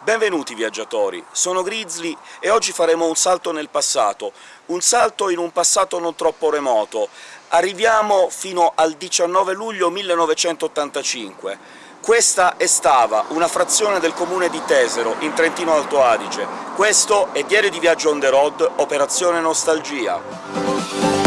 Benvenuti viaggiatori, sono Grizzly e oggi faremo un salto nel passato, un salto in un passato non troppo remoto. Arriviamo fino al 19 luglio 1985. Questa è Stava, una frazione del comune di Tesero, in Trentino Alto Adige. Questo è Diario di Viaggio on the road, Operazione Nostalgia.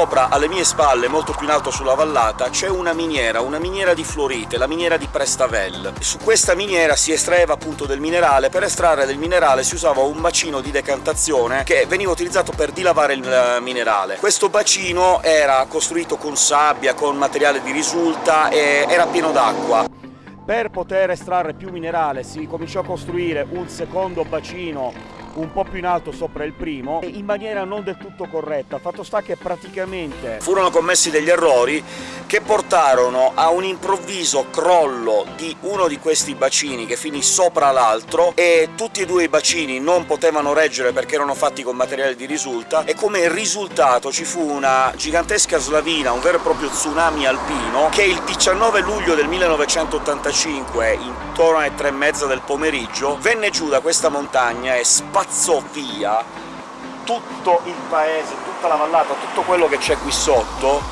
Sopra, alle mie spalle, molto più in alto sulla vallata, c'è una miniera, una miniera di fluorite, la miniera di Prestavel. Su questa miniera si estraeva appunto del minerale, per estrarre del minerale si usava un bacino di decantazione che veniva utilizzato per dilavare il eh, minerale. Questo bacino era costruito con sabbia, con materiale di risulta e era pieno d'acqua. Per poter estrarre più minerale si cominciò a costruire un secondo bacino un po' più in alto sopra il primo, in maniera non del tutto corretta. Fatto sta che praticamente furono commessi degli errori che portarono a un improvviso crollo di uno di questi bacini che finì sopra l'altro, e tutti e due i bacini non potevano reggere perché erano fatti con materiale di risulta, e come risultato ci fu una gigantesca slavina, un vero e proprio tsunami alpino, che il 19 luglio del 1985, intorno alle tre e mezza del pomeriggio, venne giù da questa montagna e spazzò via tutto il paese, tutta la vallata, tutto quello che c'è qui sotto,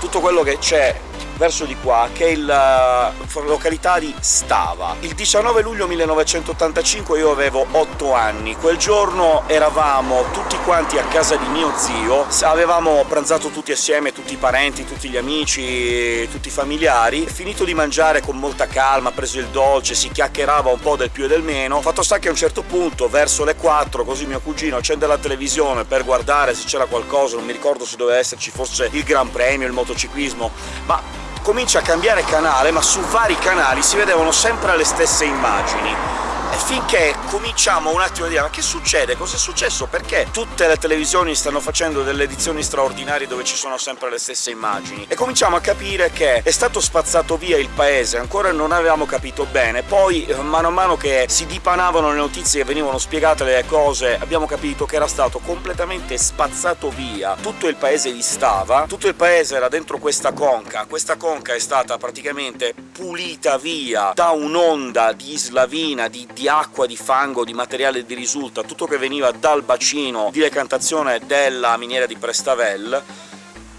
tutto quello che c'è verso di qua, che è la eh, località di Stava. Il 19 luglio 1985 io avevo 8 anni, quel giorno eravamo tutti quanti a casa di mio zio, avevamo pranzato tutti assieme, tutti i parenti, tutti gli amici, tutti i familiari, finito di mangiare con molta calma, preso il dolce, si chiacchierava un po' del più e del meno, fatto sta che a un certo punto, verso le 4, così mio cugino accende la televisione per guardare se c'era qualcosa, non mi ricordo se doveva esserci forse il Gran Premio, il motociclismo, ma comincia a cambiare canale, ma su vari canali si vedevano sempre le stesse immagini finché cominciamo un attimo a dire «ma che succede? Cosa è successo? Perché tutte le televisioni stanno facendo delle edizioni straordinarie dove ci sono sempre le stesse immagini?» e cominciamo a capire che è stato spazzato via il paese, ancora non avevamo capito bene, poi eh, mano a mano che si dipanavano le notizie e venivano spiegate le cose abbiamo capito che era stato completamente spazzato via tutto il paese di Stava, tutto il paese era dentro questa conca, questa conca è stata praticamente pulita via da un'onda di slavina, di, di acqua, di fango, di materiale di risulta, tutto che veniva dal bacino di decantazione della miniera di Prestavel,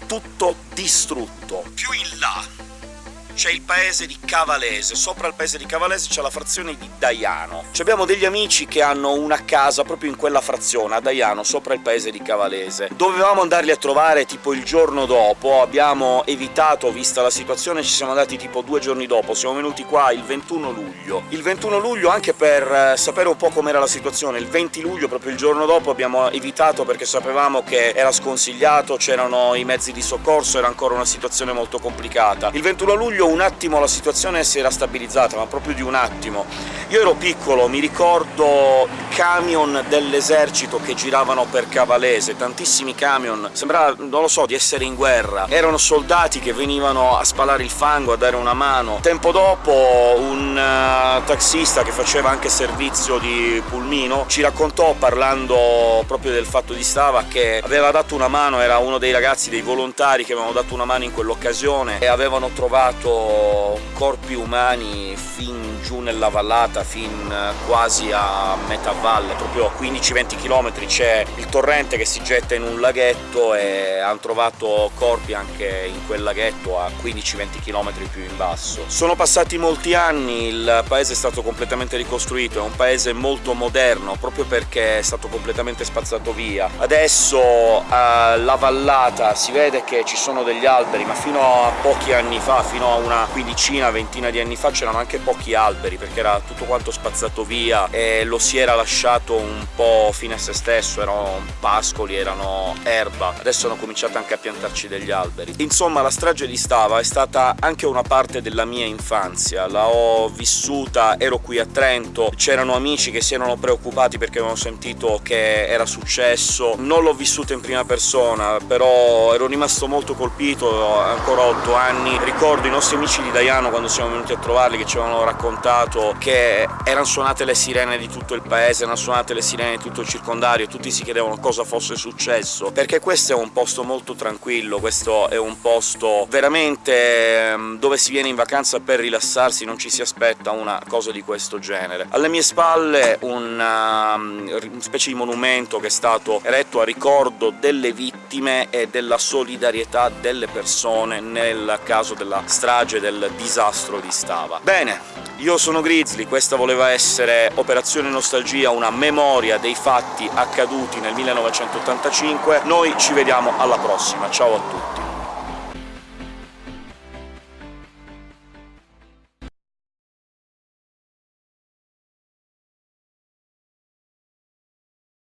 tutto distrutto. Più in là c'è il paese di Cavalese, sopra il paese di Cavalese c'è la frazione di Daiano. Ci abbiamo degli amici che hanno una casa proprio in quella frazione, a Daiano, sopra il paese di Cavalese. Dovevamo andarli a trovare tipo il giorno dopo, abbiamo evitato, vista la situazione, ci siamo andati tipo due giorni dopo, siamo venuti qua il 21 luglio. Il 21 luglio anche per eh, sapere un po' com'era la situazione, il 20 luglio, proprio il giorno dopo, abbiamo evitato perché sapevamo che era sconsigliato, c'erano i mezzi di soccorso, era ancora una situazione molto complicata. Il 21 luglio un attimo la situazione si era stabilizzata, ma proprio di un attimo. Io ero piccolo, mi ricordo camion dell'esercito che giravano per Cavalese, tantissimi camion, sembrava, non lo so, di essere in guerra. Erano soldati che venivano a spalare il fango, a dare una mano. Tempo dopo un uh, taxista che faceva anche servizio di pulmino ci raccontò, parlando proprio del fatto di Stava, che aveva dato una mano, era uno dei ragazzi, dei volontari che avevano dato una mano in quell'occasione, e avevano trovato corpi umani fin giù nella vallata, fin quasi a metà valle, proprio 15-20 km c'è il torrente che si getta in un laghetto e hanno trovato corpi anche in quel laghetto a 15-20 km più in basso. Sono passati molti anni, il paese è stato completamente ricostruito, è un paese molto moderno, proprio perché è stato completamente spazzato via. Adesso alla vallata si vede che ci sono degli alberi, ma fino a pochi anni fa, fino a una quindicina, ventina di anni fa c'erano anche pochi alberi, perché era tutto quanto spazzato via e lo si era lasciato un po' fine a se stesso, erano pascoli, erano erba, adesso hanno cominciato anche a piantarci degli alberi. Insomma, la strage di Stava è stata anche una parte della mia infanzia, la ho vissuta, ero qui a Trento, c'erano amici che si erano preoccupati perché avevano sentito che era successo, non l'ho vissuta in prima persona, però ero rimasto molto colpito, ancora otto anni, ricordo i nostri amici di Daiano quando siamo venuti a trovarli che ci avevano raccontato che erano suonate le sirene di tutto il paese, erano suonate le sirene di tutto il circondario, tutti si chiedevano cosa fosse successo, perché questo è un posto molto tranquillo, questo è un posto veramente ehm, dove si viene in vacanza per rilassarsi, non ci si aspetta una cosa di questo genere. Alle mie spalle una, um, una specie di monumento che è stato eretto a ricordo delle vittime e della solidarietà delle persone nel caso della strage, del disastro di Stava. Bene, io sono Grizzly, questa voleva essere Operazione Nostalgia, una memoria dei fatti accaduti nel 1985, noi ci vediamo alla prossima, ciao a tutti!